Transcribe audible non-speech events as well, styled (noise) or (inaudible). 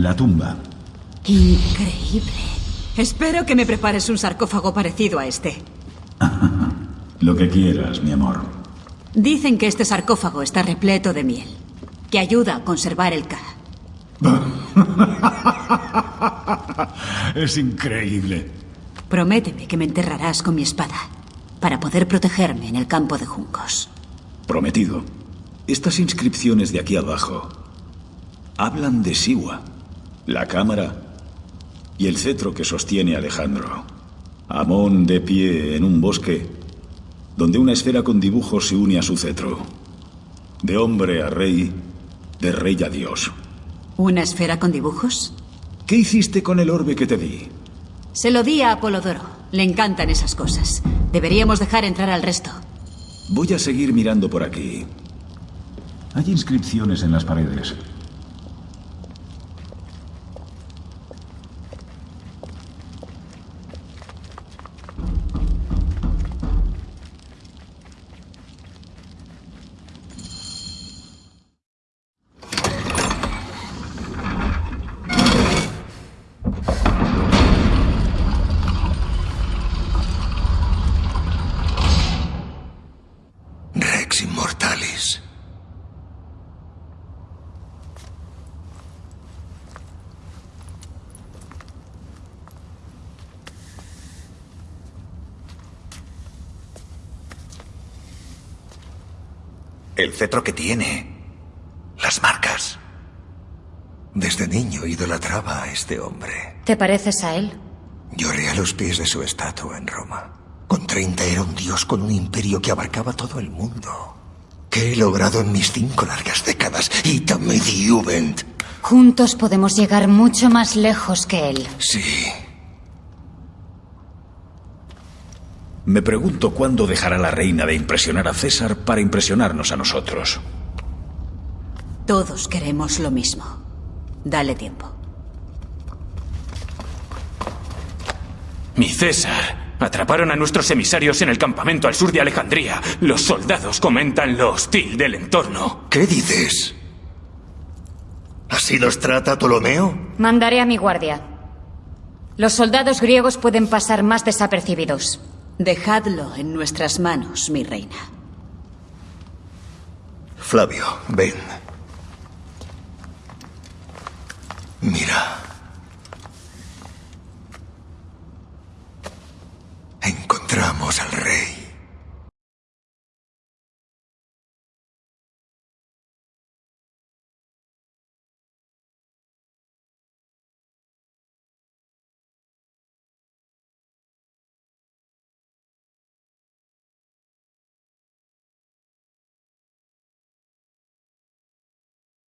La tumba. Increíble. Espero que me prepares un sarcófago parecido a este. (laughs) Lo que quieras, mi amor. Dicen que este sarcófago está repleto de miel, que ayuda a conservar el K. (laughs) es increíble. Prométeme que me enterrarás con mi espada, para poder protegerme en el campo de juncos. Prometido. Estas inscripciones de aquí abajo hablan de Siwa, la cámara y el cetro que sostiene Alejandro. Amón de pie en un bosque donde una esfera con dibujos se une a su cetro. De hombre a rey, de rey a dios. ¿Una esfera con dibujos? ¿Qué hiciste con el orbe que te di? Se lo di a Apolodoro. Le encantan esas cosas. Deberíamos dejar entrar al resto. Voy a seguir mirando por aquí. Hay inscripciones en las paredes. El cetro que tiene. Las marcas. Desde niño idolatraba a este hombre. ¿Te pareces a él? Lloré a los pies de su estatua en Roma. Con 30 era un dios con un imperio que abarcaba todo el mundo. ¿Qué he logrado en mis cinco largas décadas? Itame die Jugend. Juntos podemos llegar mucho más lejos que él. Sí. Me pregunto cuándo dejará la reina de impresionar a César para impresionarnos a nosotros. Todos queremos lo mismo. Dale tiempo. Mi César. Atraparon a nuestros emisarios en el campamento al sur de Alejandría. Los soldados comentan lo hostil del entorno. ¿Qué dices? ¿Así los trata Ptolomeo? Mandaré a mi guardia. Los soldados griegos pueden pasar más desapercibidos. Dejadlo en nuestras manos, mi reina. Flavio, ven. Al rey.